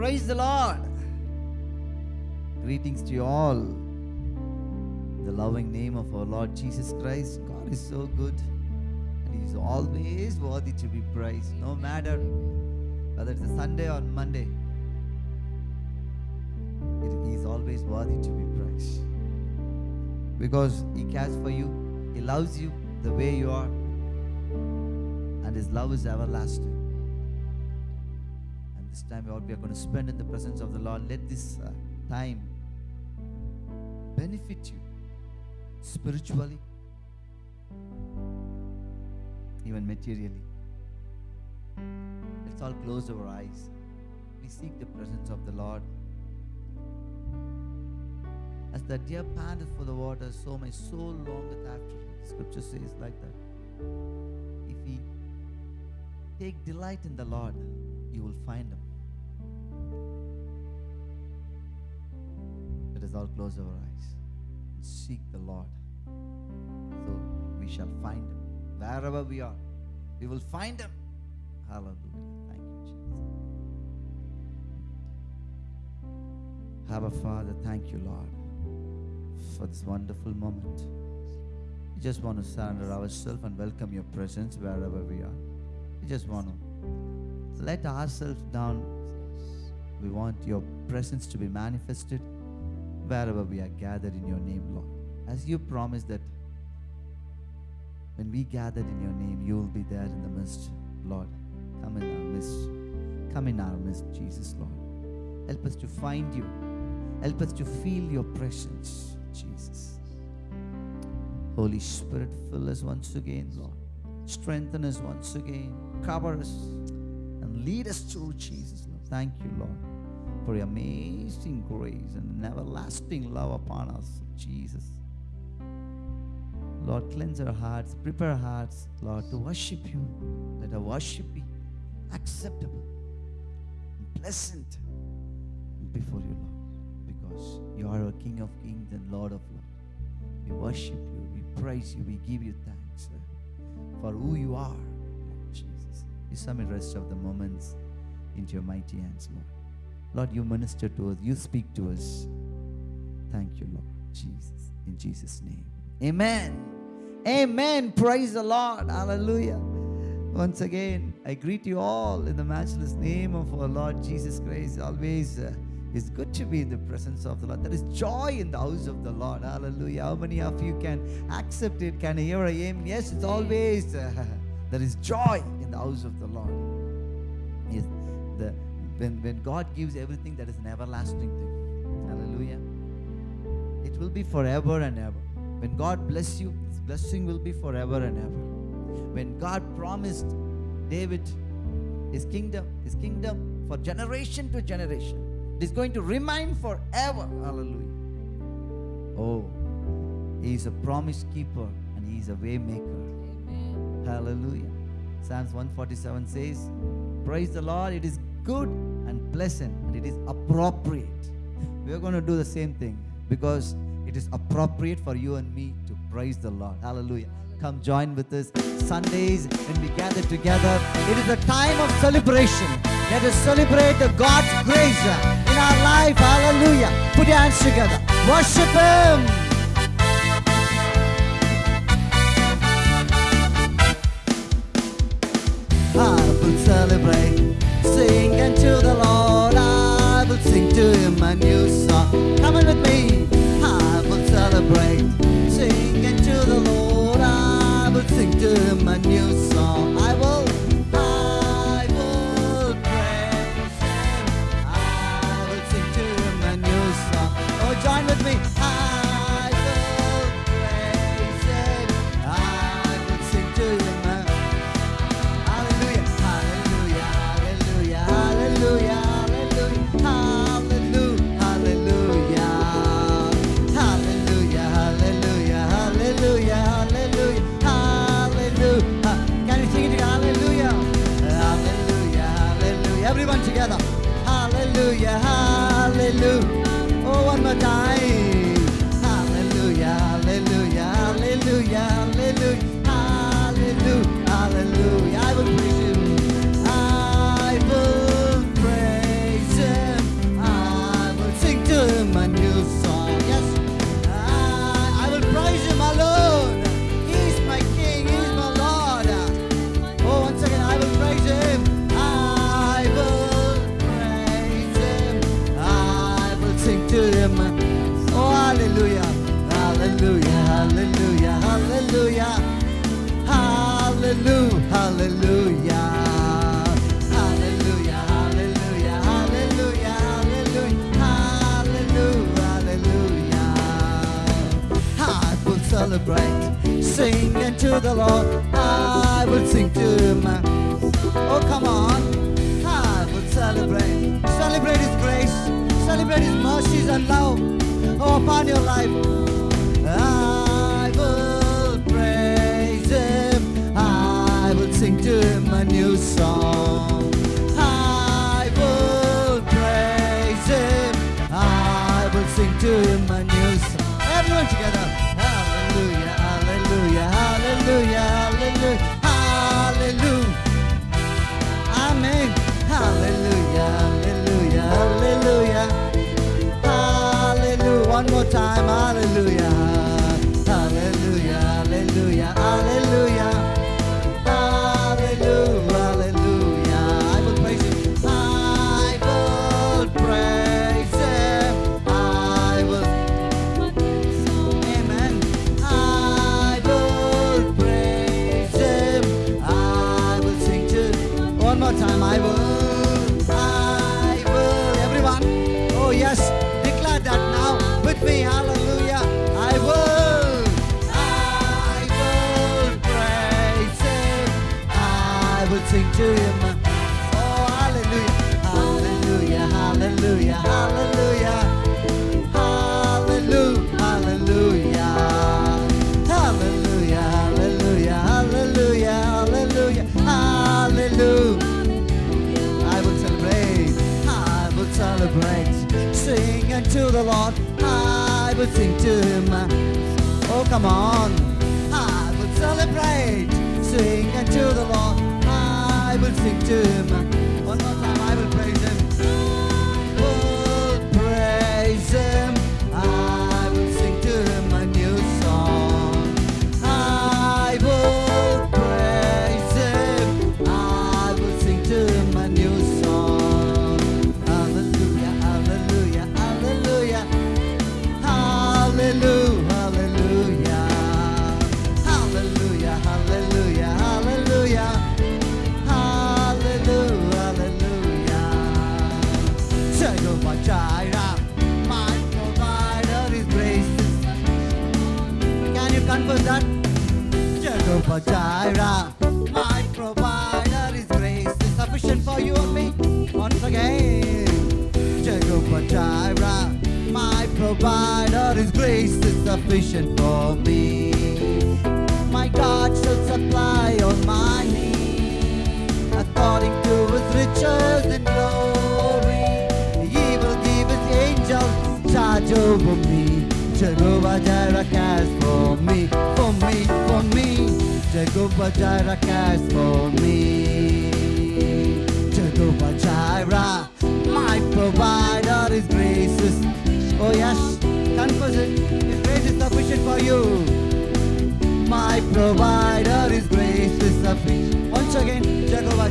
Praise the Lord. Greetings to you all. In the loving name of our Lord Jesus Christ, God is so good and He is always worthy to be praised, no matter whether it's a Sunday or Monday. He is always worthy to be praised because He cares for you, He loves you the way you are, and His love is everlasting. This time, what we are going to spend in the presence of the Lord, let this uh, time benefit you spiritually, even materially. Let's all close our eyes. We seek the presence of the Lord. As the deer panteth for the water, so my soul longeth after him. Scripture says like that. If we take delight in the Lord, you will find him. Let us all close our eyes and seek the Lord. So we shall find him. Wherever we are, we will find him. Hallelujah. Thank you, Jesus. Abba Father, thank you, Lord, for this wonderful moment. We just want to surrender ourselves and welcome your presence wherever we are. We just want to let ourselves down. We want your presence to be manifested wherever we are gathered in your name, Lord. As you promised that when we gathered in your name, you will be there in the midst, Lord. Come in our midst. Come in our midst, Jesus, Lord. Help us to find you. Help us to feel your presence, Jesus. Holy Spirit, fill us once again, Lord. Strengthen us once again. Cover us and lead us through, Jesus, Lord. Thank you, Lord, for your amazing grace and an everlasting love upon us, Jesus. Lord, cleanse our hearts, prepare our hearts, Lord, to worship you. Let our worship be acceptable and pleasant before you, Lord, because you are a King of kings and Lord of lords. We worship you, we praise you, we give you thanks for who you are, Lord Jesus. We submit the rest of the moments into your mighty hands, Lord. Lord, you minister to us, you speak to us. Thank you, Lord Jesus. In Jesus' name. Amen. Amen. Praise the Lord. Hallelujah. Once again, I greet you all in the matchless name of our Lord Jesus Christ. Always uh, it's good to be in the presence of the Lord. There is joy in the house of the Lord. Hallelujah. How many of you can accept it? Can I hear a amen? Yes, it's always uh, there is joy in the house of the Lord. Yes, the when when God gives everything, that is an everlasting thing. Hallelujah. It will be forever and ever. When God bless you, His blessing will be forever and ever. When God promised David His kingdom, His kingdom for generation to generation, it is going to remain forever. Hallelujah. Oh, He is a promise keeper and He is a way maker. Hallelujah. Psalms 147 says, Praise the Lord, it is good and pleasant and it is appropriate. We are going to do the same thing because it is appropriate for you and me to praise the Lord. Hallelujah. Come join with us Sundays when we gather together. It is a time of celebration. Let us celebrate the God's grace in our life. Hallelujah. Put your hands together. Worship Him. Ah, I will celebrate, sing unto the Lord. I will sing to Him a new song. Come on with me. I will celebrate, sing unto the Lord. I will sing to Him a new song. Celebrate. Sing unto the Lord. I will sing to him. Oh, come on. I will celebrate. Celebrate His grace. Celebrate His mercies and love oh, upon your life. I will praise Him. I will sing to Him a new song. I will praise Him. I will sing to Him a new song. Everyone together. Time. Hallelujah. Hallelujah, sing to him. Oh, come on. I will celebrate. Sing unto the Lord, I will sing to him. One more time, Jireh, my provider is grace is sufficient for you and me. Once again, Jehovah Jireh, my provider is grace is sufficient for me. My God shall supply all my needs according to His riches and glory. He will give His angels charge over me. Jehovah Jireh cares for me, for me, Jehovah Jireh cares for me. Jehovah Jireh, my provider is gracious. Oh yes, confess it. His grace is sufficient for you. My provider is grace is sufficient. Once again, Jireh.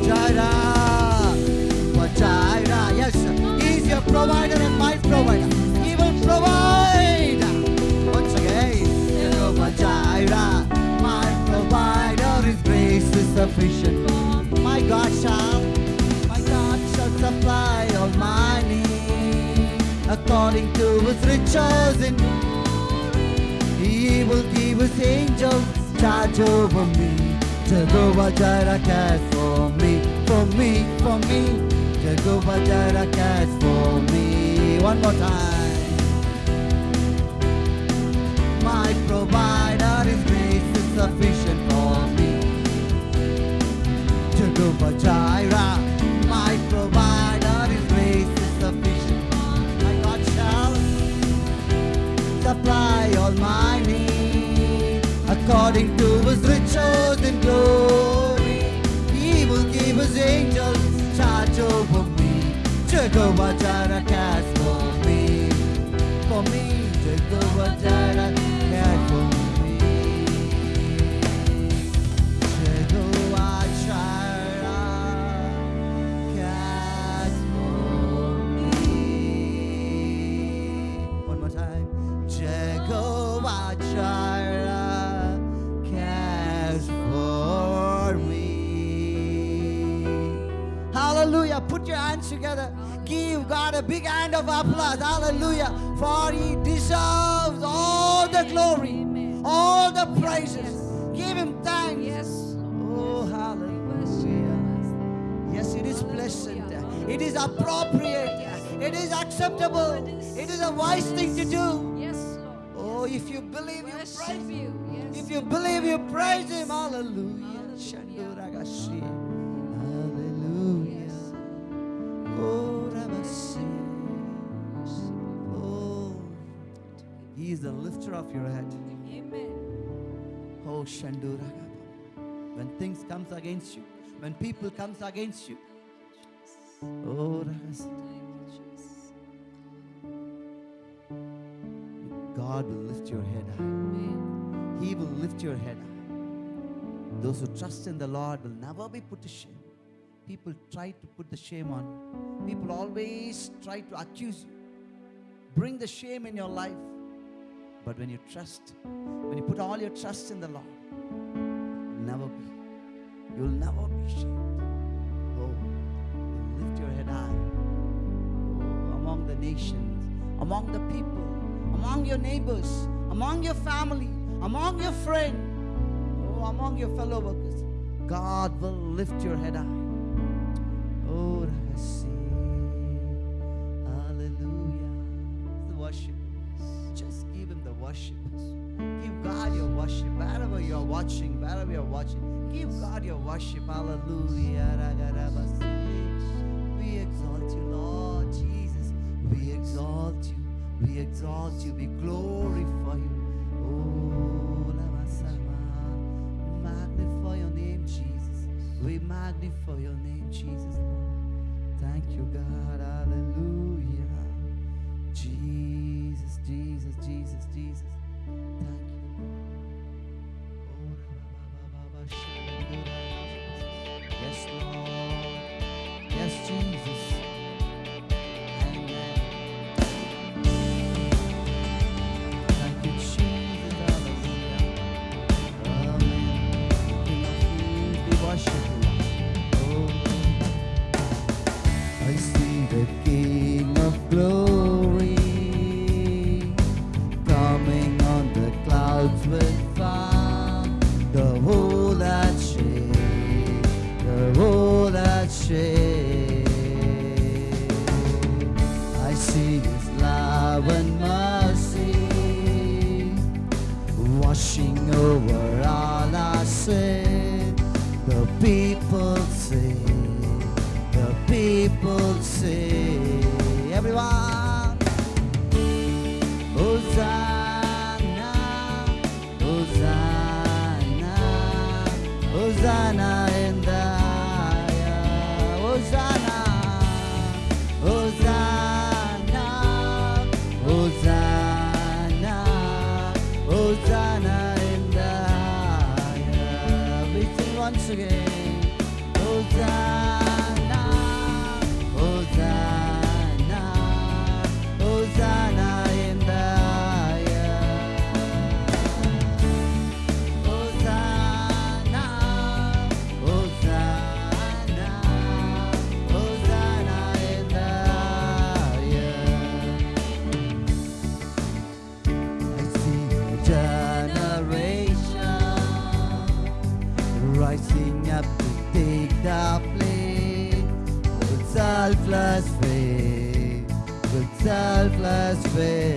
Jehovah Jireh. Yes, He's your provider and my provider. He will provide. Once again, Jehovah Jireh. Sufficient. My God shall, my God shall supply all my needs according to His riches in glory. he will give his angels charge over me. Jehovah Jireh cares for me, for me, for me. Jehovah Jireh cares for me. One more time. My provider is grace is sufficient for me. Jehovah Jireh, my provider is grace sufficient. My God shall supply all my needs according to his riches in glory. He will give his angels charge over me. Jehovah Jireh cares for me. For me, Jehovah Jireh Put your hands together. Give God a big hand of applause. Hallelujah. For He deserves all the glory, all the praises. Give him thanks. Yes, Oh, We bless you. hallelujah. Yes, it is pleasant. It is appropriate. It is acceptable. It is a wise thing to do. Yes, Lord. Oh, if you believe, you praise Him. If you believe, you praise Him. Hallelujah. He is the lifter of your head. Amen. Oh, Shanduragaba. When things comes against you, when people comes against you, oh, Ragasi. Thank you, Jesus. God will lift your head high. Amen. He will lift your head high. Those who trust in the Lord will never be put to shame. People try to put the shame on you. People always try to accuse you. Bring the shame in your life. But when you trust, when you put all your trust in the Lord, you'll never be. You'll never be shamed. Oh, you'll lift your head high. Oh, among the nations, among the people, among your neighbors, among your family, among your friend, oh, among your fellow workers. God will lift your head high. Worship. Hallelujah. We exalt you, Lord Jesus. We exalt you. We exalt you. We glorify you. Oh. Magnify your name, Jesus. We magnify your name, Jesus. Thank you, God. Hallelujah. Jesus, clouds with. The whole that shade, the whole that shade. I see His love and mercy washing over all our sin. The people say, the people say, again, volver.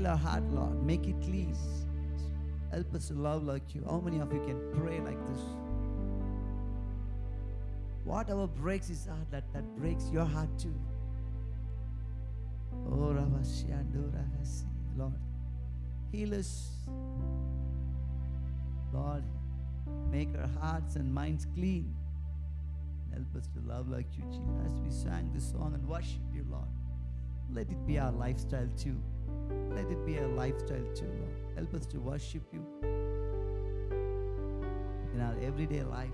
Heal our heart, Lord. Make it clean. Help us to love like you. How many of you can pray like this? Whatever breaks his heart, that, that breaks your heart too. Oh. Lord, heal us. Lord, make our hearts and minds clean. Help us to love like you, Jesus. As we sang this song and worship you, Lord, let it be our lifestyle too. Let it be a lifestyle too, Lord. Help us to worship you in our everyday life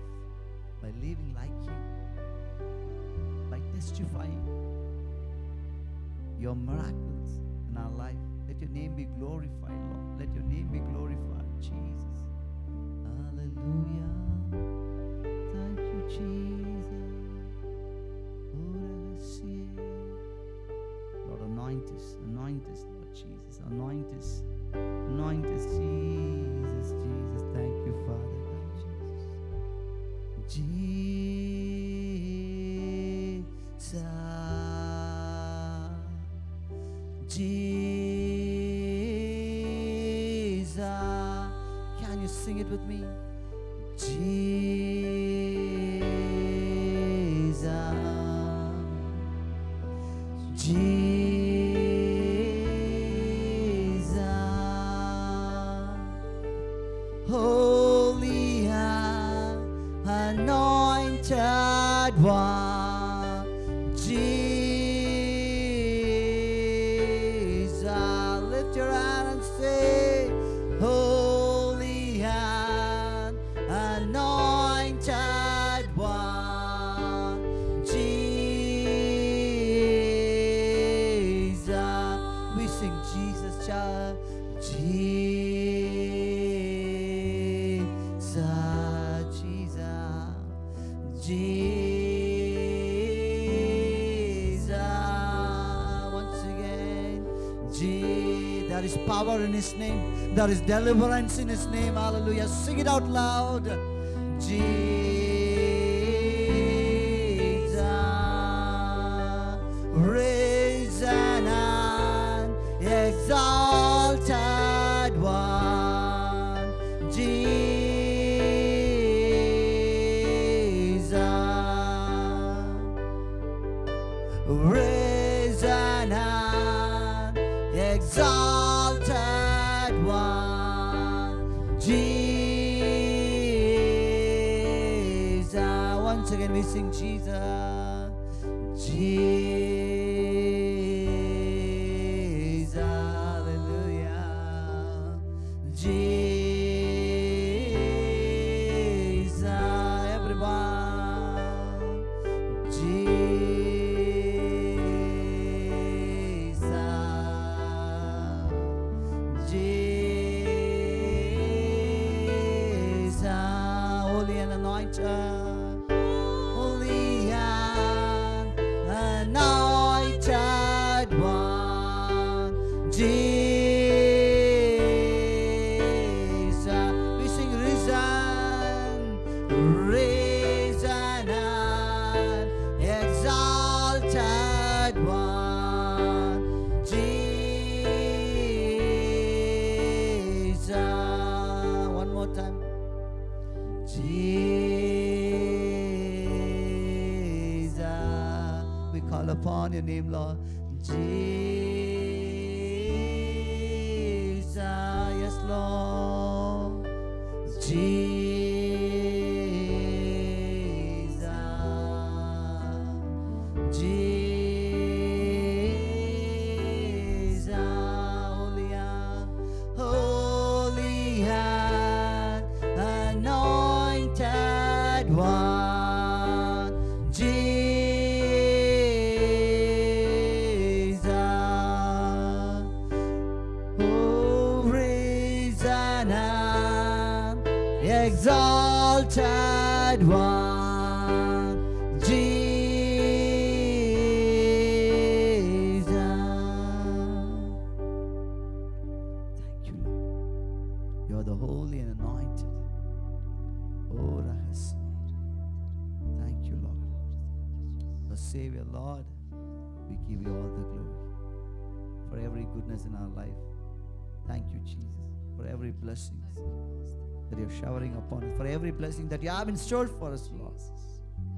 by living like you, by testifying your miracles in our life. Let your name be glorified, Lord. Let your name be glorified, Jesus. Hallelujah. Thank you, Jesus. Lord, anoint us, anoint us. Anoint us, anoint us, Jesus, Jesus. Thank you, Father God, Jesus. Jesus. Can you sing it with me? Jesus. There is deliverance in His name. Hallelujah. Sing it out loud. Jesus, your name, Lord. Jesus, have in store for us, Lord.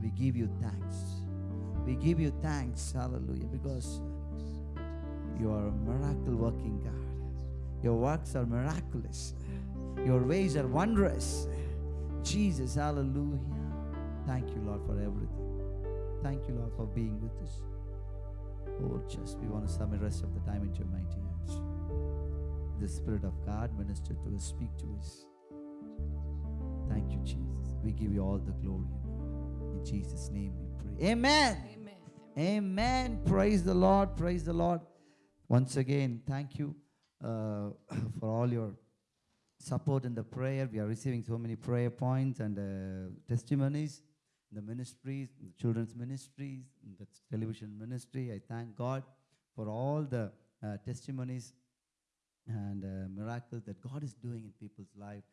We give you thanks. We give you thanks, hallelujah, because you are a miracle working God. Your works are miraculous. Your ways are wondrous. Jesus, hallelujah. Thank you, Lord, for everything. Thank you, Lord, for being with us. Oh, just we want to submit the rest of the time into your mighty hands. The Spirit of God minister to us, speak to us. Thank you, Jesus. We give you all the glory. In Jesus' name we pray. Amen. Amen. Amen. Praise the Lord. Praise the Lord. Once again, thank you uh, for all your support in the prayer. We are receiving so many prayer points and uh, testimonies in the ministries, in the children's ministries, in the television ministry. I thank God for all the uh, testimonies and uh, miracles that God is doing in people's life.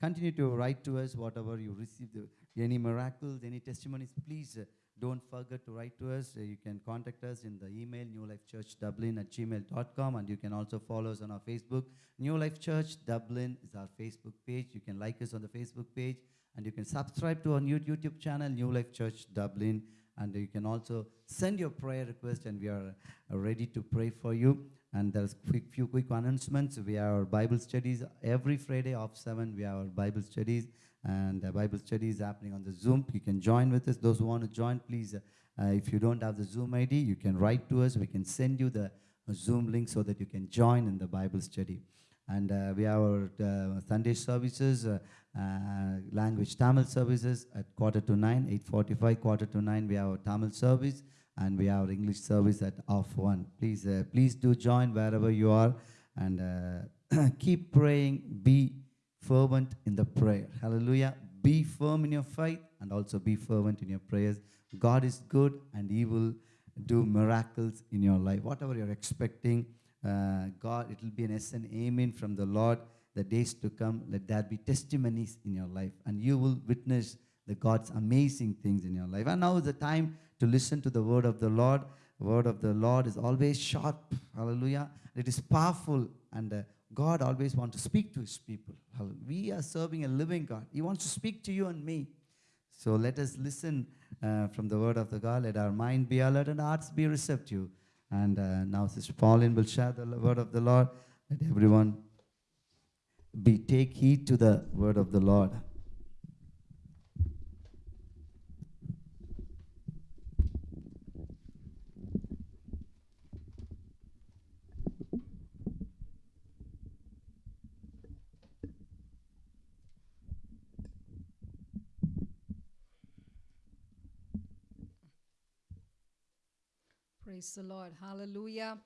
Continue to write to us whatever you receive, any miracles, any testimonies. Please uh, don't forget to write to us. Uh, you can contact us in the email newlifechurchdublin at gmail.com and you can also follow us on our Facebook. New Life Church Dublin is our Facebook page. You can like us on the Facebook page and you can subscribe to our new YouTube channel, New Life Church Dublin. And you can also send your prayer request and we are uh, ready to pray for you. And there's quick few quick announcements. We have our Bible studies every Friday off seven. We have our Bible studies, and the Bible study is happening on the Zoom. You can join with us. Those who want to join, please. Uh, if you don't have the Zoom ID, you can write to us. We can send you the Zoom link so that you can join in the Bible study. And uh, we have our uh, Sunday services, uh, uh, language Tamil services at quarter to nine, 8.45, quarter to nine, we have our Tamil service. And we have our English service at half one. Please, uh, please do join wherever you are, and uh, keep praying. Be fervent in the prayer. Hallelujah. Be firm in your faith, and also be fervent in your prayers. God is good, and He will do miracles in your life. Whatever you're expecting, uh, God, it will be an yes and amen from the Lord. The days to come, let there be testimonies in your life, and you will witness the God's amazing things in your life. And now is the time to listen to the word of the Lord. Word of the Lord is always sharp. Hallelujah. It is powerful, and uh, God always wants to speak to His people. Hallelujah. We are serving a living God. He wants to speak to you and me. So let us listen uh, from the word of the God. Let our mind be alert and hearts be receptive. And uh, now Sister Pauline will share the word of the Lord. Let everyone be take heed to the word of the Lord. Praise the Lord. Hallelujah.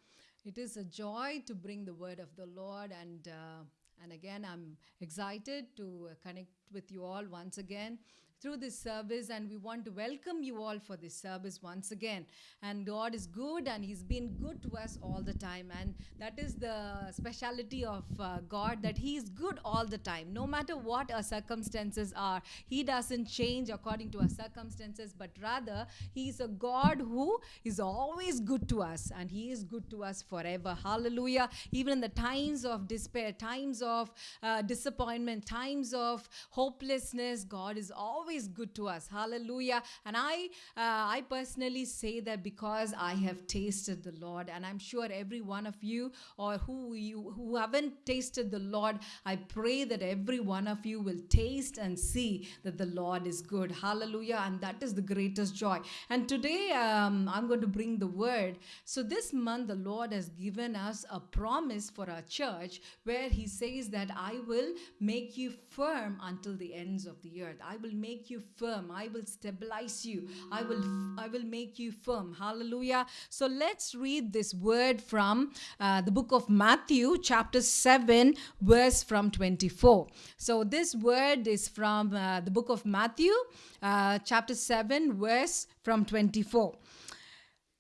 It is a joy to bring the word of the Lord and uh, and again I'm excited to uh, connect with you all once again through this service and we want to welcome you all for this service once again. And god is good and he's been good to us all the time. And that is the speciality of uh, god that he is good all the time. No matter what our circumstances are he doesn't change according to our circumstances but rather he is a god who is always good to us and he is good to us forever. Hallelujah. Even in the times of despair times of uh, disappointment times of hopelessness god is always good to us. Hallelujah. And i uh, i personally say that because i have tasted the lord and i'm sure every one of you or who you who haven't tasted the lord i pray that every one of you will taste and see that the lord is good. Hallelujah. And that is the greatest joy. And today um, i'm going to bring the word. So this month the lord has given us a promise for our church where he says that i will make you firm until the ends of the earth. I will make you firm. I will stabilize you. I will i will make you firm. Hallelujah. So let's read this word from uh, the book of matthew chapter 7 verse from 24 so this word is from uh, the book of matthew uh, chapter 7 verse from 24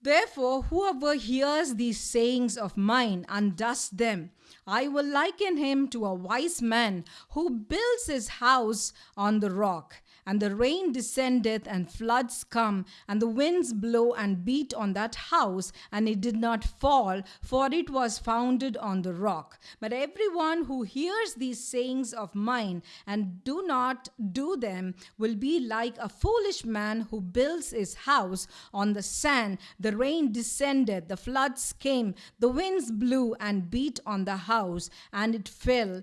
Therefore, whoever hears these sayings of mine and does them, I will liken him to a wise man who builds his house on the rock. And the rain descendeth, and floods come, and the winds blow and beat on that house, and it did not fall, for it was founded on the rock. But everyone who hears these sayings of mine and do not do them will be like a foolish man who builds his house on the sand. The rain descended, the floods came, the winds blew and beat on the house, and it fell.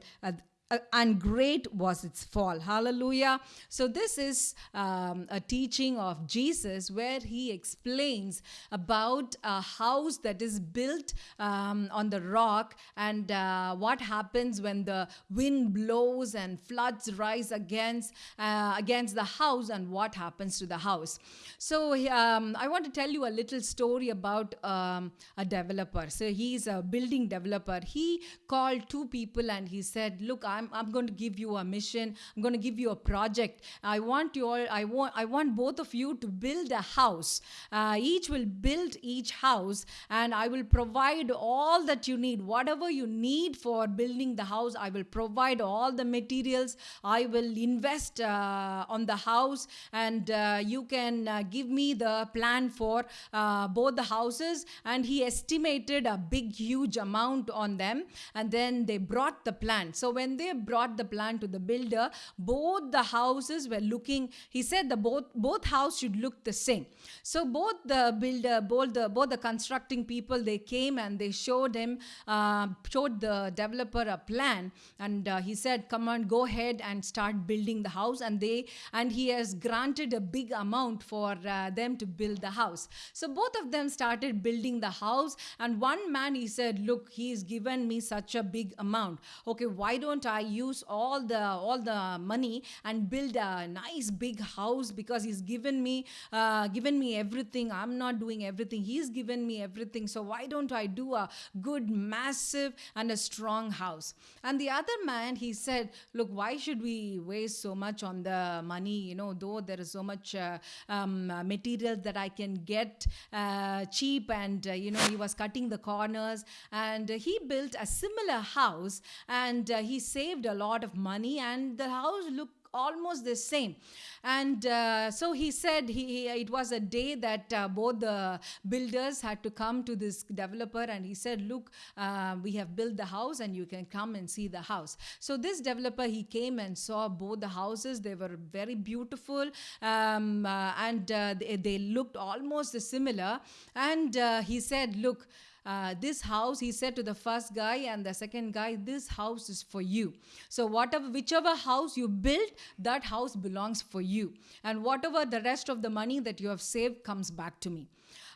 Uh, and great was its fall. Hallelujah. So, this is um, a teaching of Jesus where he explains about a house that is built um, on the rock and uh, what happens when the wind blows and floods rise against, uh, against the house and what happens to the house. So, um, I want to tell you a little story about um, a developer. So, he's a building developer. He called two people and he said, Look, I'm, I'm going to give you a mission. I'm going to give you a project. I want you all, I want, I want both of you to build a house. Uh, each will build each house and I will provide all that you need. Whatever you need for building the house, I will provide all the materials. I will invest uh, on the house and uh, you can uh, give me the plan for uh, both the houses. And he estimated a big, huge amount on them. And then they brought the plan. So when they brought the plan to the builder, both the houses were looking, he said the both both house should look the same. So both the builder, both the both the constructing people, they came and they showed him, uh, showed the developer a plan, and uh, he said, "Come on, go ahead and start building the house." And they and he has granted a big amount for uh, them to build the house. So both of them started building the house, and one man he said, "Look, he's given me such a big amount. Okay, why don't I?" Use all the all the money and build a nice big house because He's given me uh, given me everything. I'm not doing everything. He's given me everything. So why don't I do a good, massive, and a strong house? And the other man, he said, look, why should we waste so much on the money? You know, though there is so much uh, um, material that I can get uh, cheap, and uh, you know, he was cutting the corners, and he built a similar house, and uh, he saved a lot of money, and the house looked almost the same. And uh, so he said he, he- it was a day that uh, both the builders had to come to this developer and he said look uh, we have built the house and you can come and see the house. So this developer he came and saw both the houses. They were very beautiful um, uh, and uh, they, they looked almost similar. And uh, he said look uh, this house he said to the first guy and the second guy this house is for you. So whatever whichever house you build that house belongs for you. And whatever the rest of the money that you have saved comes back to me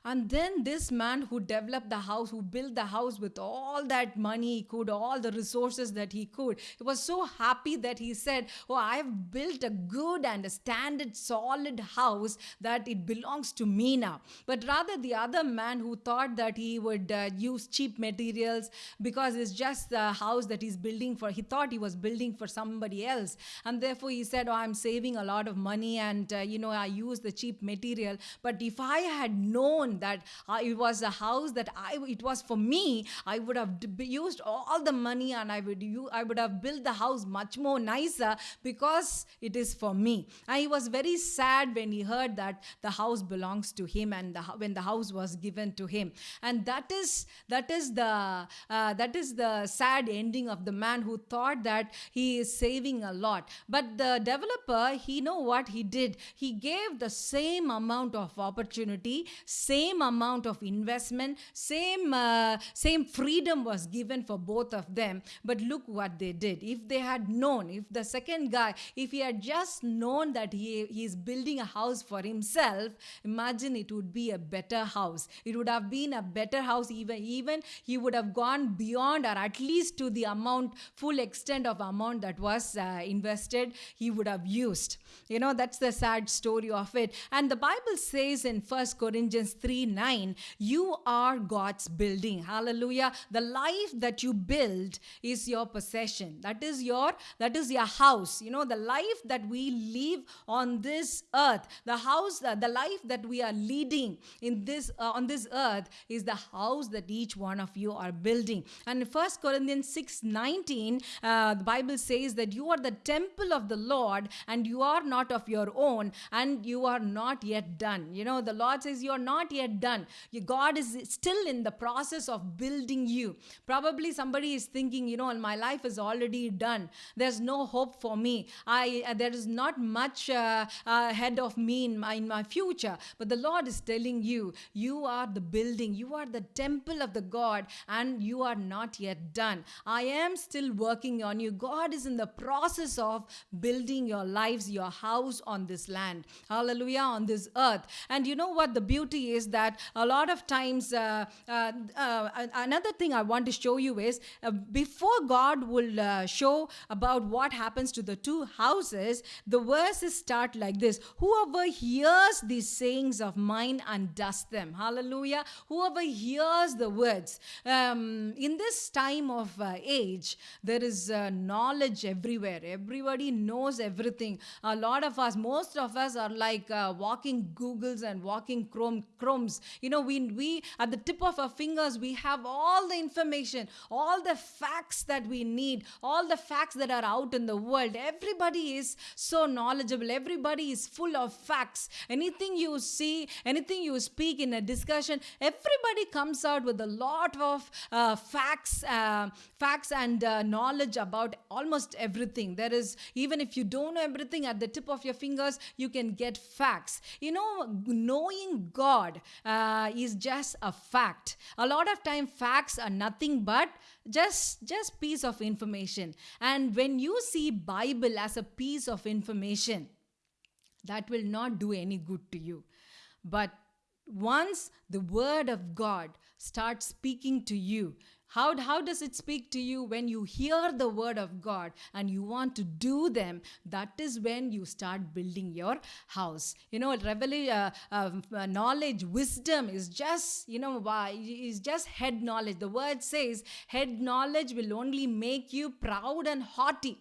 and then this man who developed the house, who built the house with all that money he could, all the resources that he could, he was so happy that he said, Oh, I've built a good and a standard, solid house that it belongs to me now. But rather, the other man who thought that he would uh, use cheap materials because it's just the house that he's building for, he thought he was building for somebody else. And therefore, he said, Oh, I'm saving a lot of money and, uh, you know, I use the cheap material. But if I had known that uh, it was a house that I, it was for me, I would have used all the money and I would, u- I would have built the house much more nicer because it is for me. And he was very sad when he heard that the house belongs to him and the, when the house was given to him. And that is that is the uh, that is the sad ending of the man who thought that he is saving a lot. But the developer, he know what he did. He gave the same amount of opportunity, same amount of investment, same uh, same freedom was given for both of them. But look what they did. If they had known, if the second guy, if he had just known that he, he is building a house for himself, imagine it would be a better house. It would have been a better house. Even even he would have gone beyond, or at least to the amount, full extent of amount that was uh, invested, he would have used. You know, that's the sad story of it. And the Bible says in First Corinthians 3 9, you are God's building. Hallelujah. The life that you build is your possession. That is your that is your house. You know, the life that we live on this earth, the house, the life that we are leading in this uh, on this earth is the house that each one of you are building. And in First Corinthians 6 19, uh, the Bible says that you are the temple of the Lord and you are not of your own and you are not yet done. You know, the Lord says you are not yet done. You, God is still in the process of building you. Probably somebody is thinking, you know, my life is already done. There's no hope for me. I uh, there is not much uh, uh, ahead of me in my in my future. But the Lord is telling you, you are the building. You are the temple of the God, and you are not yet done. I am still working on you. God is in the process of building your lives, your house on this land. Hallelujah, on this earth. And you know what? The beauty is that a lot of times, uh, uh, uh, another thing I want to show you is uh, before God will uh, show about what happens to the two houses, the verses start like this Whoever hears these sayings of mine and does them, hallelujah. Whoever hears the words. Um, in this time of age, there is knowledge everywhere. Everybody knows everything. A lot of us, most of us are like uh, walking Googles and walking Chrome You know, we we at the tip of our fingers we have all the information, all the facts that we need, all the facts that are out in the world. Everybody is so knowledgeable. Everybody is full of facts. Anything you see, anything you speak in a discussion, everybody comes out with a lot of uh, facts, uh, facts and uh, knowledge about almost everything. There is even if you don't know everything at the tip of your fingers, you can get facts. You know, knowing God uh, is just a fact. A lot of time, facts are nothing but just just piece of information. And when you see Bible as a piece of information, that will not do any good to you. But once the word of God starts speaking to you, How, how does it speak to you when you hear the word of God and you want to do them? That is when you start building your house. You know, revelation, uh, um, uh, knowledge, wisdom is just, you know, why is just head knowledge. The word says head knowledge will only make you proud and haughty.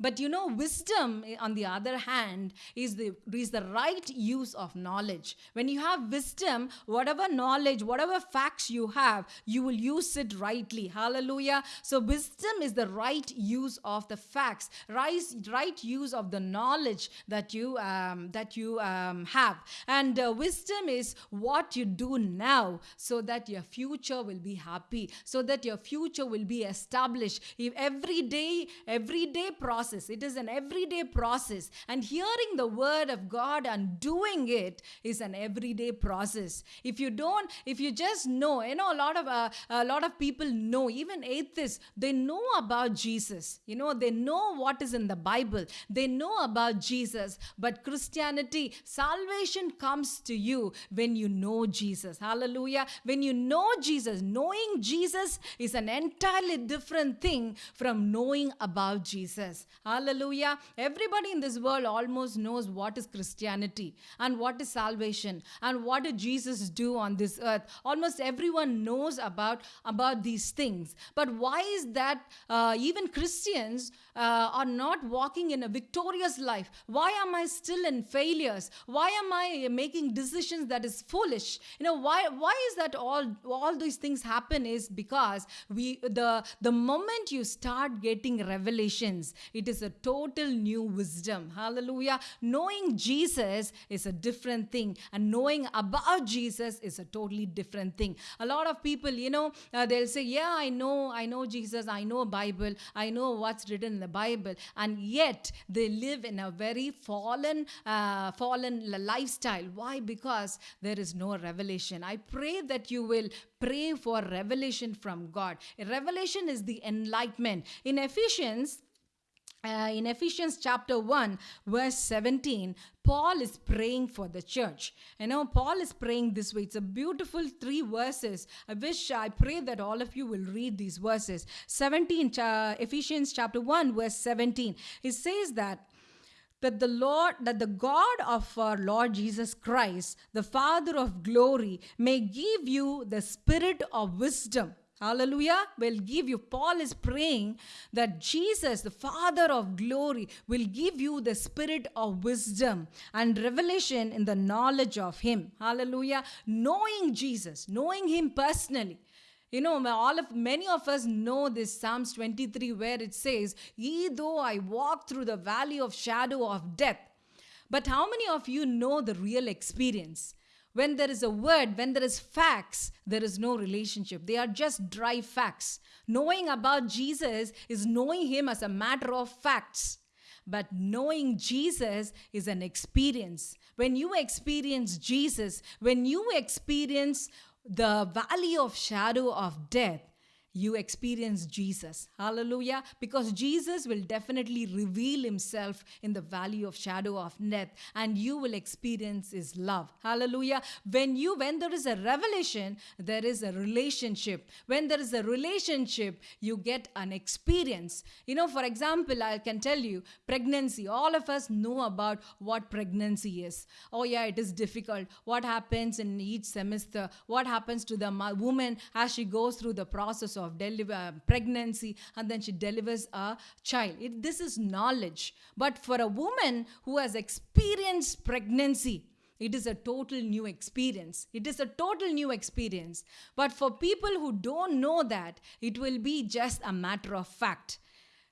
But you know, wisdom, eh, on the other hand, is the, is the right use of knowledge. When you have wisdom, whatever knowledge, whatever facts you have, you will use it rightly. Hallelujah. So, wisdom is the right use of the facts, right, right use of the knowledge that you, um, that you um, have. And uh, wisdom is what you do now so that your future will be happy, so that your future will be established. If every day, every day process process. It is an everyday process. And hearing the word of God and doing it is an everyday process. If you don't, if you just know, you know, a lot of uh, a lot of people know, even atheists, they know about Jesus. You know, they know what is in the Bible. They know about Jesus. But Christianity, salvation comes to you when you know Jesus. Hallelujah. When you know Jesus, knowing Jesus is an entirely different thing from knowing about Jesus. Hallelujah. Everybody in this world almost knows what is Christianity and what is salvation and what did Jesus do on this earth. Almost everyone knows about, about these things. But why is that uh, even Christians uh, are not walking in a victorious life? Why am I still in failures? Why am I making decisions that is foolish? You know, why, why is that all, all these things happen is because we, the, the moment you start getting revelations, it is is a total new wisdom. Hallelujah. Knowing Jesus is a different thing, and knowing about Jesus is a totally different thing. A lot of people, you know, uh, they'll say, Yeah, I know, I know Jesus, I know Bible, I know what's written in the Bible, and yet they live in a very fallen, uh, fallen lifestyle. Why? Because there is no revelation. I pray that you will pray for revelation from God. Revelation is the enlightenment. In Ephesians, uh, in Ephesians chapter 1, verse 17, Paul is praying for the church. You know, Paul is praying this way. It's a beautiful three verses. I wish, I pray that all of you will read these verses. 17, uh, Ephesians chapter 1, verse 17. It says that that the Lord, that the God of our Lord Jesus Christ, the Father of glory, may give you the spirit of wisdom Hallelujah. Will give you. Paul is praying that Jesus, the Father of glory, will give you the spirit of wisdom and revelation in the knowledge of Him. Hallelujah. Knowing Jesus, knowing Him personally. You know, all of many of us know this Psalms 23 where it says, Ye though I walk through the valley of shadow of death. But how many of you know the real experience? When there is a word, when there is facts, there is no relationship. They are just dry facts. Knowing about Jesus is knowing Him as a matter of facts. But knowing Jesus is an experience. When you experience Jesus, when you experience the valley of shadow of death, you experience Jesus. Hallelujah. Because Jesus will definitely reveal himself in the valley of shadow of death and you will experience his love. Hallelujah. When you when there is a revelation, there is a relationship. When there is a relationship, you get an experience. You know, for example, I can tell you pregnancy. All of us know about what pregnancy is. Oh yeah, it is difficult. What happens in each semester? What happens to the woman as she goes through the process of deliver uh, pregnancy and then she delivers a child it, this is knowledge but for a woman who has experienced pregnancy it is a total new experience. It is a total new experience. But for people who don't know that, it will be just a matter of fact.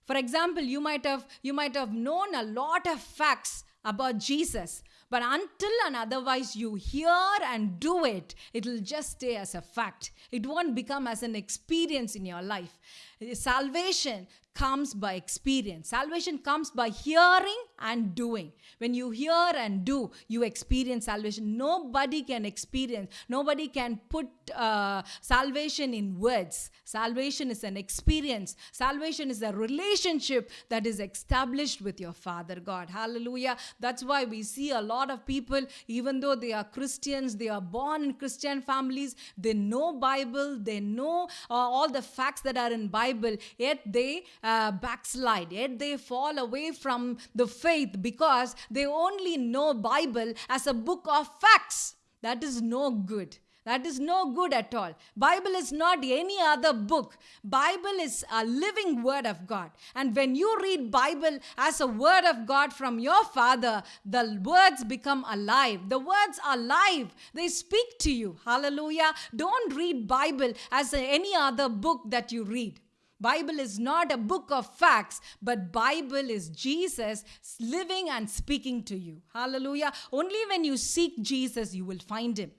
For example, you might have you might have known a lot of facts about Jesus, but until and otherwise you hear and do it, it will just stay as a fact. It won't become as an experience in your life. Salvation comes by experience. Salvation comes by hearing and doing. When you hear and do, you experience salvation. Nobody can experience, nobody can put uh, salvation in words. Salvation is an experience. Salvation is a relationship that is established with your Father God. Hallelujah. That's why we see a lot of people, even though they are Christians, they are born in Christian families, they know Bible, they know uh, all the facts that are in Bible, yet they uh, backslide, yet they fall away from the faith because they only know Bible as a book of facts. That is no good. That is no good at all. Bible is not any other book. Bible is a living word of god. And when you read bible as a word of god from your father the words become alive. The words are alive they speak to you. Hallelujah. Don't read bible as any other book that you read bible is not a book of facts but bible is jesus living and speaking to you hallelujah only when you seek jesus you will find him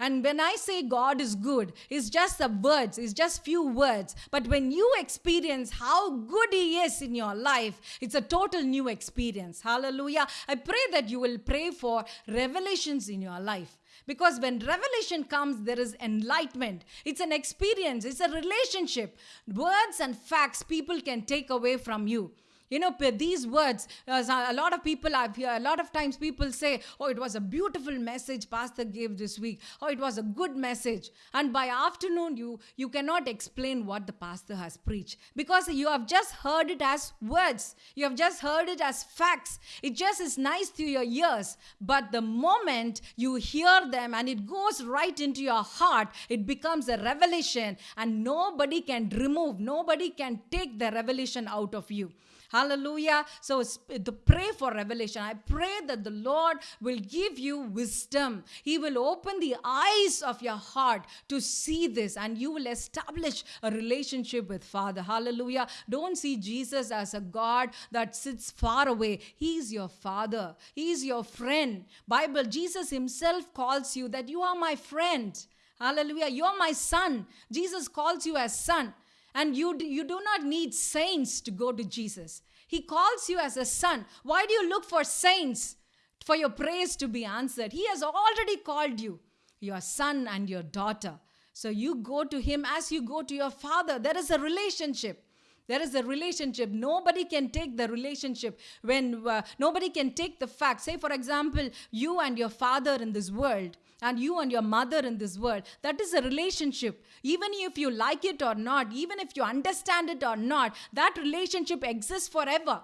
and when I say God is good, it's just the words, it's just few words. But when you experience how good He is in your life, it's a total new experience. Hallelujah. I pray that you will pray for revelations in your life. Because when revelation comes, there is enlightenment. It's an experience, it's a relationship. Words and facts people can take away from you. You know, these words, uh, a lot of people I've heard, a lot of times people say, oh, it was a beautiful message Pastor gave this week. Oh, it was a good message. And by afternoon, you, you cannot explain what the pastor has preached because you have just heard it as words. You have just heard it as facts. It just is nice to your ears. But the moment you hear them and it goes right into your heart, it becomes a revelation and nobody can remove, nobody can take the revelation out of you. Hallelujah. So to pray for revelation. I pray that the Lord will give you wisdom. He will open the eyes of your heart to see this and you will establish a relationship with Father. Hallelujah. Don't see Jesus as a God that sits far away. He's your Father. He's your friend. Bible, Jesus himself calls you that you are my friend. Hallelujah. You're my son. Jesus calls you as son. And you, you do not need saints to go to Jesus. He calls you as a son. Why do you look for saints for your prayers to be answered? He has already called you, your son and your daughter. So you go to him as you go to your father. There is a relationship. There is a relationship. Nobody can take the relationship when uh, nobody can take the fact. Say, for example, you and your father in this world and you and your mother in this world. That is a relationship. Even if you like it or not, even if you understand it or not, that relationship exists forever.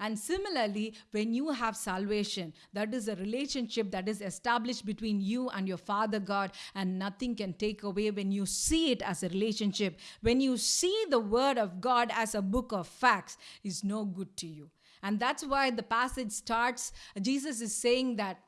And similarly, when you have salvation, that is a relationship that is established between you and your Father God, and nothing can take away when you see it as a relationship. When you see the Word of God as a book of facts, is no good to you. And that's why the passage starts. Jesus is saying that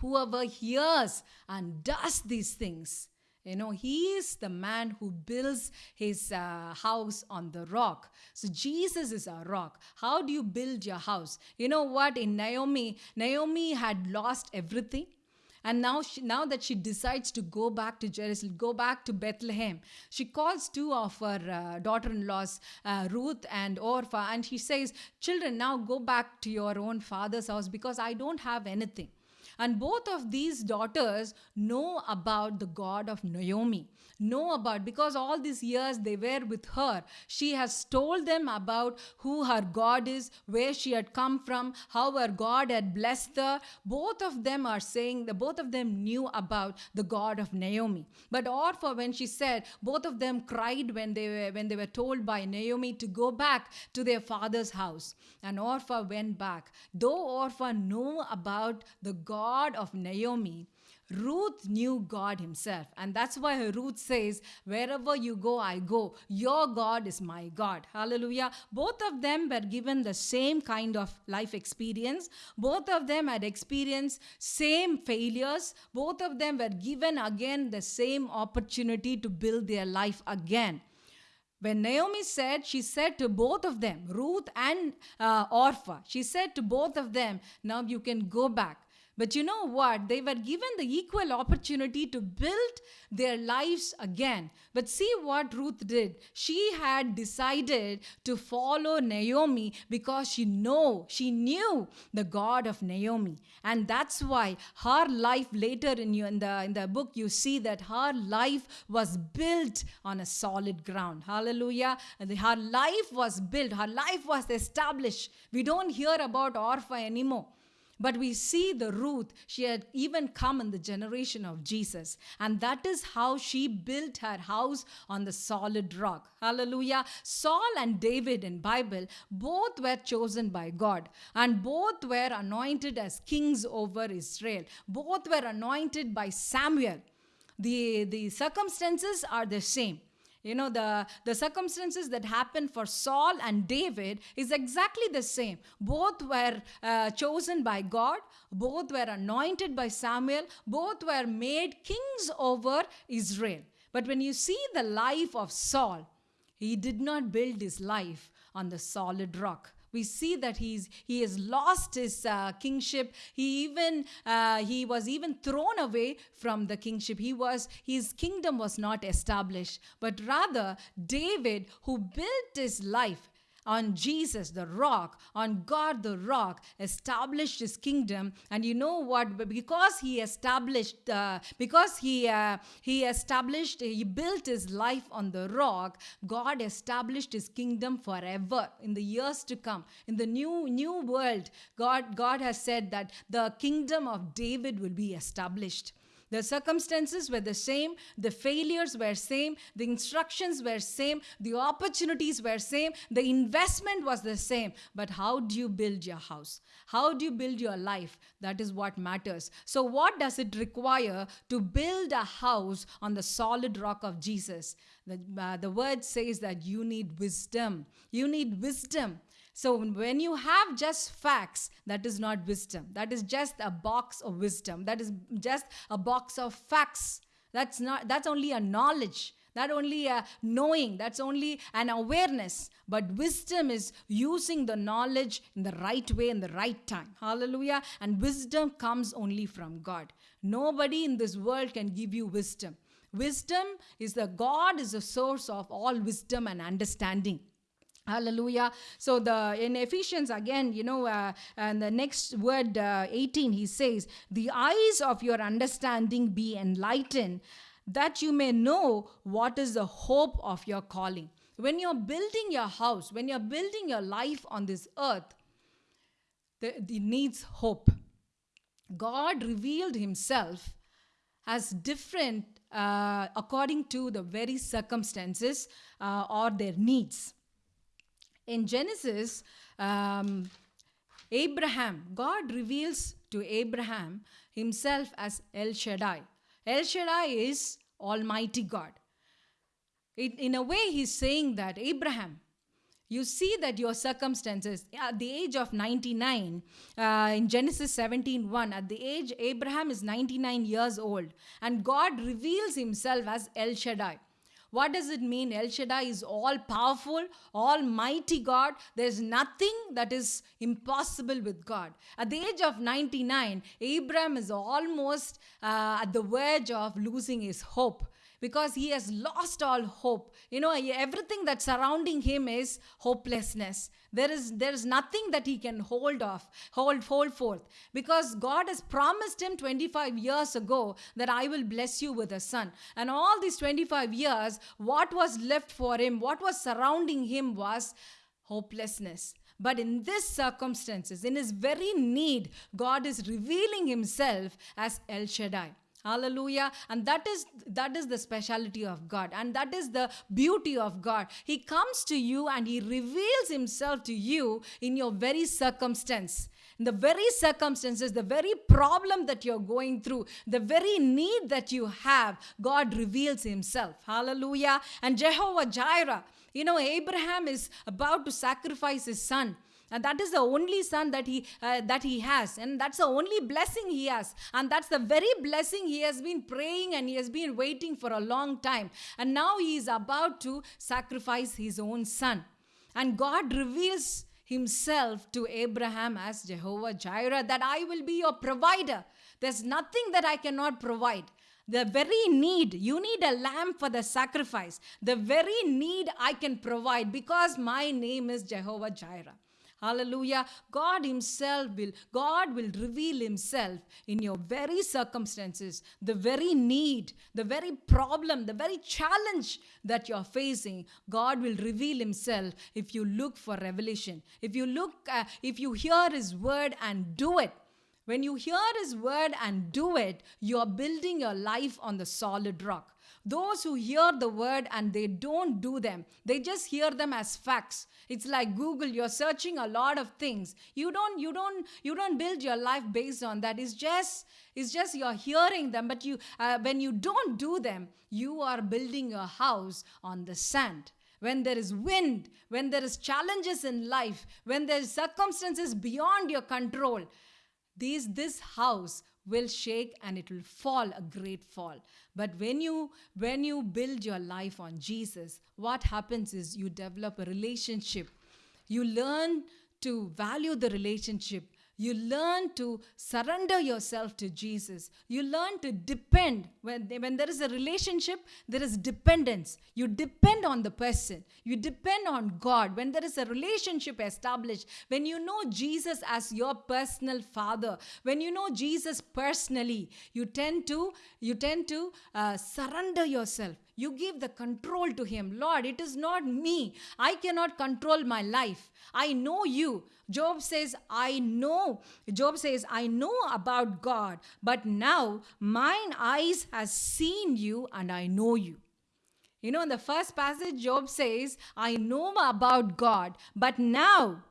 whoever hears and does these things you know he is the man who builds his uh, house on the rock. So jesus is a rock. How do you build your house? You know what? In naomi naomi had lost everything. And now, she, now that she decides to go back to Jerusalem, go back to Bethlehem, she calls two of her uh, daughter-in-laws, uh, Ruth and orpha and she says, "Children, now go back to your own father's house because I don't have anything." And both of these daughters know about the God of Naomi, know about because all these years they were with her. She has told them about who her God is, where she had come from, how her God had blessed her. Both of them are saying that both of them knew about the God of Naomi. But Orpha, when she said, both of them cried when they were when they were told by Naomi to go back to their father's house. And Orpha went back. Though Orpah knew about the God God of Naomi, Ruth knew God himself. And that's why Ruth says, Wherever you go, I go. Your God is my God. Hallelujah. Both of them were given the same kind of life experience. Both of them had experienced same failures. Both of them were given again the same opportunity to build their life again. When Naomi said, she said to both of them, Ruth and uh, Orpah, she said to both of them, Now you can go back. But you know what? They were given the equal opportunity to build their lives again. But see what Ruth did. She had decided to follow Naomi because she know, she knew the God of Naomi. And that's why her life later in, you, in, the, in the book, you see that her life was built on a solid ground. Hallelujah. Her life was built. Her life was established. We don't hear about Orpah anymore. But we see the Ruth, she had even come in the generation of Jesus. And that is how she built her house on the solid rock. Hallelujah. Saul and David in Bible both were chosen by God and both were anointed as kings over Israel. Both were anointed by Samuel. The, the circumstances are the same. You know, the, the circumstances that happened for Saul and David is exactly the same. Both were uh, chosen by God, both were anointed by Samuel, both were made kings over Israel. But when you see the life of Saul, he did not build his life on the solid rock we see that he's he has lost his uh, kingship. He even uh, he was even thrown away from the kingship. He was his kingdom was not established but rather david who built his life on Jesus, the rock, on God, the rock, established his kingdom. And you know what? Because he established, uh, because he uh, he established, he built his life on the rock. God established his kingdom forever in the years to come. In the new new world, God God has said that the kingdom of David will be established. The circumstances were the same, the failures were same, the instructions were same, the opportunities were same, the investment was the same. But how do you build your house? How do you build your life? That is what matters. So what does it require to build a house on the solid rock of Jesus? The, uh, the word says that you need wisdom. You need wisdom. So when you have just facts, that is not wisdom. That is just a box of wisdom. That is just a box of facts. That's not that's only a knowledge. That only a knowing. That's only an awareness. But wisdom is using the knowledge in the right way in the right time. Hallelujah. And wisdom comes only from God. Nobody in this world can give you wisdom. Wisdom is the God is the source of all wisdom and understanding. Hallelujah. So the in Ephesians again, you know, uh, and the next word uh, 18, he says, "The eyes of your understanding be enlightened, that you may know what is the hope of your calling." When you're building your house, when you're building your life on this earth, the, it needs hope. God revealed Himself as different uh, according to the very circumstances uh, or their needs in Genesis, um, Abraham, God reveals to Abraham himself as El Shaddai. El Shaddai is Almighty God. It, in a way, he's saying that Abraham, you see that your circumstances at the age of 99 uh, in genesis 17 1 at the age abraham is 99 years old and god reveals himself as el shaddai what does it mean? El Shaddai is all powerful, almighty God. There's nothing that is impossible with God. At the age of 99, Abraham is almost uh, at the verge of losing his hope because he has lost all hope. You know, everything that's surrounding him is hopelessness. There is there is nothing that he can hold off, hold, hold forth. Because God has promised him 25 years ago that I will bless you with a son. And all these 25 years, what was left for him, what was surrounding him was hopelessness. But in this circumstances, in his very need, God is revealing himself as El Shaddai hallelujah. And that is that is the speciality of god. And that is the beauty of god. He comes to you and he reveals himself to you in your very circumstance. In the very circumstances the very problem that you're going through the very need that you have god reveals himself. Hallelujah. And jehovah jireh you know abraham is about to sacrifice his son and that is the only son that he uh, that he has. And that's the only blessing he has. And that's the very blessing he has been praying and he has been waiting for a long time. And now he is about to sacrifice his own son. And god reveals himself to abraham as jehovah jireh that i will be your provider. There's nothing that i cannot provide. The very need, you need a lamb for the sacrifice. The very need I can provide because my name is Jehovah Jireh. Hallelujah. God Himself will, God will reveal Himself in your very circumstances, the very need, the very problem, the very challenge that you're facing. God will reveal Himself if you look for revelation. If you look, uh, if you hear His word and do it. When you hear His word and do it, you are building your life on the solid rock. Those who hear the word and they don't do them, they just hear them as facts. It's like Google, you're searching a lot of things. You don't, you don't, you don't build your life based on that. It's just, it's just you're hearing them, but you, uh, when you don't do them, you are building your house on the sand when there is wind, when there is challenges in life, when there is circumstances beyond your control, these this house will shake and it will fall a great fall. But when you when you build your life on jesus what happens is you develop a relationship. You learn to value the relationship you learn to surrender yourself to Jesus. You learn to depend. When, when there is a relationship, there is dependence. You depend on the person. You depend on God. When there is a relationship established, when you know Jesus as your personal father, when you know Jesus personally, you tend to you tend to uh, surrender yourself. You give the control to Him. Lord, it is not me. I cannot control my life. I know you. Job says, I know. Job says, I know about God, but now mine eyes has seen you and I know you. You know, in the first passage, Job says, I know about God, but now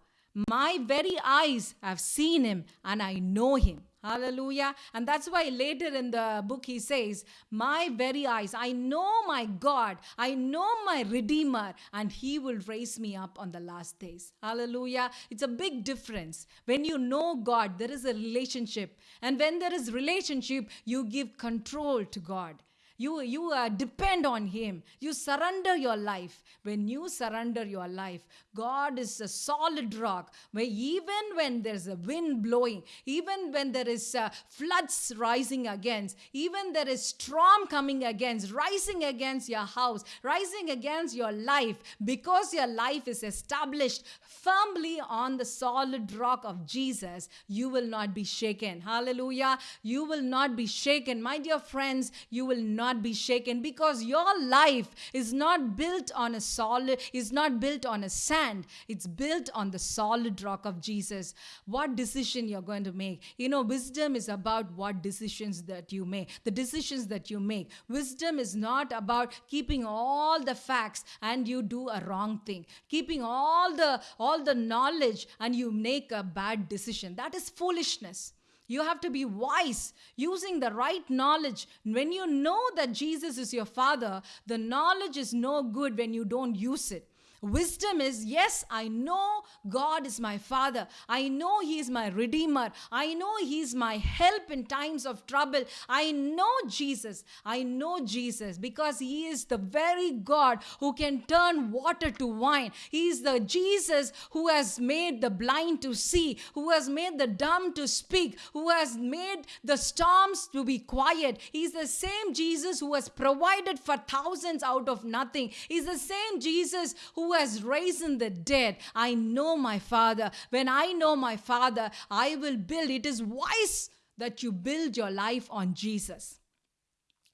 my very eyes have seen him and I know him. Hallelujah. And that's why later in the book he says, My very eyes, I know my God, I know my Redeemer, and he will raise me up on the last days. Hallelujah. It's a big difference. When you know God, there is a relationship. And when there is relationship, you give control to God. You, you uh, depend on Him. You surrender your life. When you surrender your life, God is a solid rock where even when there's a wind blowing, even when there is uh, floods rising against, even there is storm coming against, rising against your house, rising against your life, because your life is established firmly on the solid rock of Jesus, you will not be shaken. Hallelujah. You will not be shaken. My dear friends, you will not be shaken because your life is not built on a solid, is not built on a sand. It's built on the solid rock of Jesus. What decision you're going to make? You know, wisdom is about what decisions that you make, the decisions that you make. Wisdom is not about keeping all the facts and you do a wrong thing, keeping all the all the knowledge and you make a bad decision. That is foolishness. You have to be wise, using the right knowledge. When you know that Jesus is your Father, the knowledge is no good when you don't use it. Wisdom is yes, I know God is my Father. I know He is my Redeemer. I know He is my help in times of trouble. I know Jesus. I know Jesus because He is the very God who can turn water to wine. He is the Jesus who has made the blind to see, who has made the dumb to speak, who has made the storms to be quiet. He's the same Jesus who has provided for thousands out of nothing. He's the same Jesus who has raised the dead. I know my Father. When I know my Father, I will build. It is wise that you build your life on Jesus.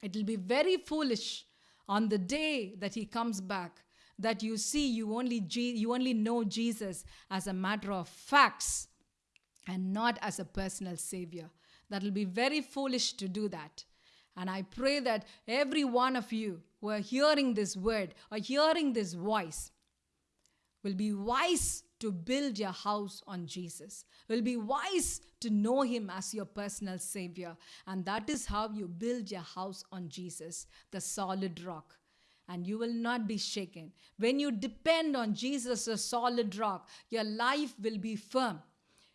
It will be very foolish on the day that he comes back that you see you only you only know Jesus as a matter of facts and not as a personal savior. That will be very foolish to do that. And I pray that every one of you who are hearing this word or hearing this voice will be wise to build your house on Jesus, will be wise to know Him as your personal Savior. And that is how you build your house on Jesus, the solid rock. And you will not be shaken. When you depend on Jesus, a solid rock, your life will be firm.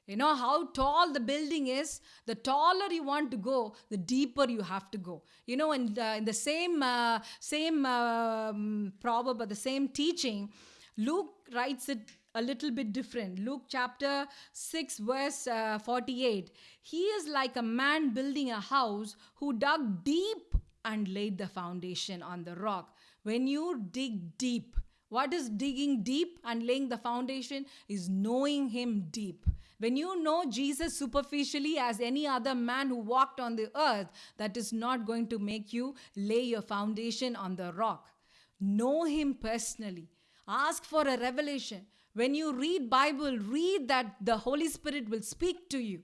You know how tall the building is? The taller you want to go, the deeper you have to go. You know, in, the, in the same uh, same um, proverb or the same teaching, Luke writes it a little bit different. Luke chapter 6, verse uh, 48. He is like a man building a house who dug deep and laid the foundation on the rock. When you dig deep, what is digging deep and laying the foundation? Is knowing Him deep. When you know Jesus superficially as any other man who walked on the earth, that is not going to make you lay your foundation on the rock. Know Him personally. Ask for a revelation. When you read Bible, read that the Holy Spirit will speak to you.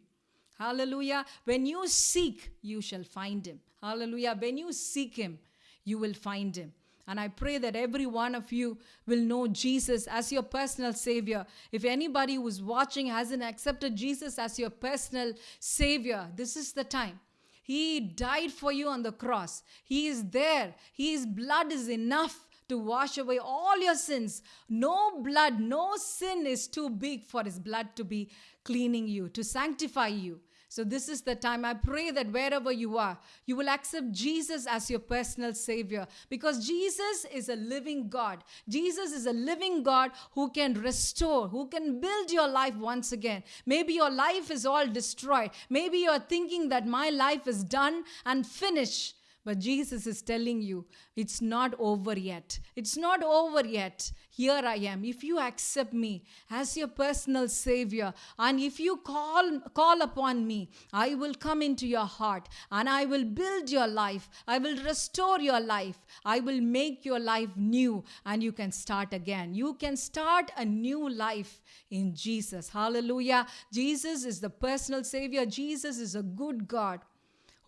Hallelujah. When you seek, you shall find him. Hallelujah. When you seek him, you will find him. And I pray that every one of you will know Jesus as your personal Savior. If anybody who's watching hasn't accepted Jesus as your personal Savior, this is the time. He died for you on the cross. He is there. His blood is enough to wash away all your sins. No blood, no sin is too big for His blood to be cleaning you, to sanctify you. So, this is the time. I pray that wherever you are, you will accept Jesus as your personal Savior because Jesus is a living God. Jesus is a living God who can restore, who can build your life once again. Maybe your life is all destroyed. Maybe you're thinking that my life is done and finished. But Jesus is telling you, it's not over yet. It's not over yet. Here I am. If you accept me as your personal Savior, and if you call, call upon me, I will come into your heart and I will build your life. I will restore your life. I will make your life new, and you can start again. You can start a new life in Jesus. Hallelujah. Jesus is the personal Savior, Jesus is a good God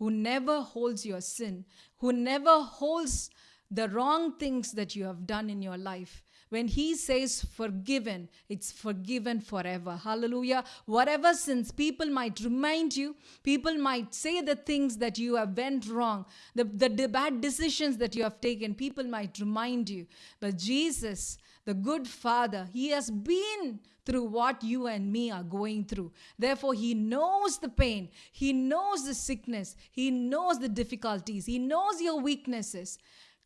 who never holds your sin, who never holds the wrong things that you have done in your life. When he says forgiven, it's forgiven forever. Hallelujah. Whatever sins people might remind you, people might say the things that you have went wrong, the, the, the bad decisions that you have taken, people might remind you. But Jesus, the good Father, He has been through what you and me are going through. Therefore, He knows the pain, He knows the sickness, He knows the difficulties, He knows your weaknesses.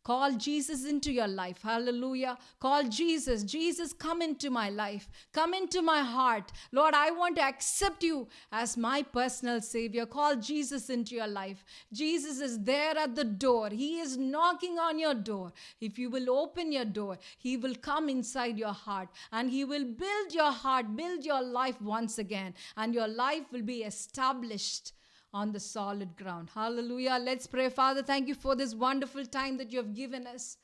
Call Jesus into your life. Hallelujah. Call Jesus. Jesus, come into my life. Come into my heart. Lord, I want to accept you as my personal Savior. Call Jesus into your life. Jesus is there at the door. He is knocking on your door. If you will open your door, He will come inside your heart and He will build your heart, build your life once again, and your life will be established on the solid ground. Hallelujah. Let's pray. Father, thank you for this wonderful time that you have given us.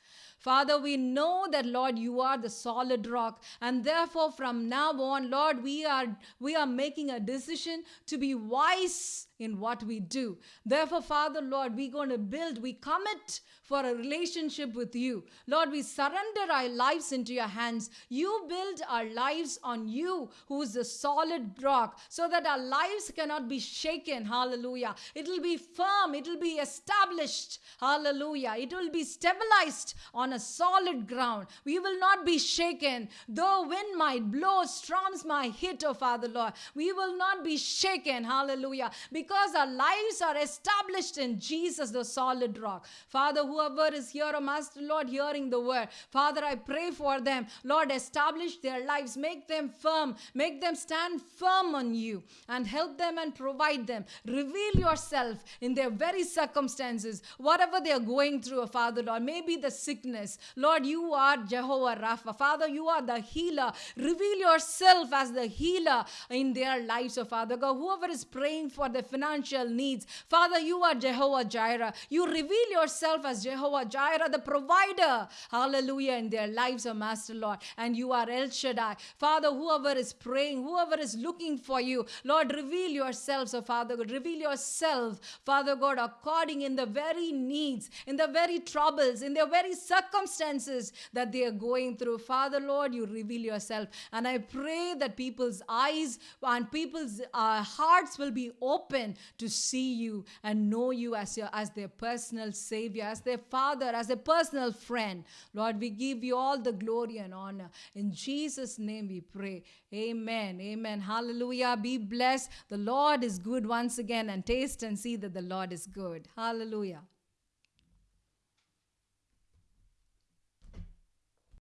Father, we know that Lord, you are the solid rock, and therefore from now on, Lord, we are we are making a decision to be wise in what we do. Therefore, Father, Lord, we're going to build, we commit for a relationship with you. Lord, we surrender our lives into your hands. You build our lives on you, who is the solid rock, so that our lives cannot be shaken. Hallelujah. It will be firm, it will be established. Hallelujah. It will be stabilized on a solid ground. We will not be shaken. Though wind might blow, storms might hit, oh Father, Lord, we will not be shaken. Hallelujah. Because our lives are established in Jesus, the solid rock. Father, whoever is here, oh Master Lord, hearing the word, Father, I pray for them. Lord, establish their lives, make them firm, make them stand firm on you, and help them and provide them. Reveal yourself in their very circumstances, whatever they are going through, oh Father, Lord. Maybe the sickness. Lord, you are Jehovah Rapha. Father, you are the healer. Reveal yourself as the healer in their lives, oh Father God. Whoever is praying for the financial needs, Father, you are Jehovah Jireh. You reveal yourself as Jehovah Jireh, the provider. Hallelujah, in their lives, oh Master Lord. And you are El Shaddai. Father, whoever is praying, whoever is looking for you, Lord, reveal yourselves, oh Father God. Reveal yourself, Father God, according in the very needs, in the very troubles, in the very circumstances that they are going through. Father, Lord, you reveal yourself. And I pray that people's eyes and people's uh, hearts will be open to see you and know you as your as their personal savior, as their father, as a personal friend. Lord, we give you all the glory and honor. In Jesus' name we pray. Amen. Amen. Hallelujah. Be blessed. The Lord is good once again and taste and see that the Lord is good. Hallelujah.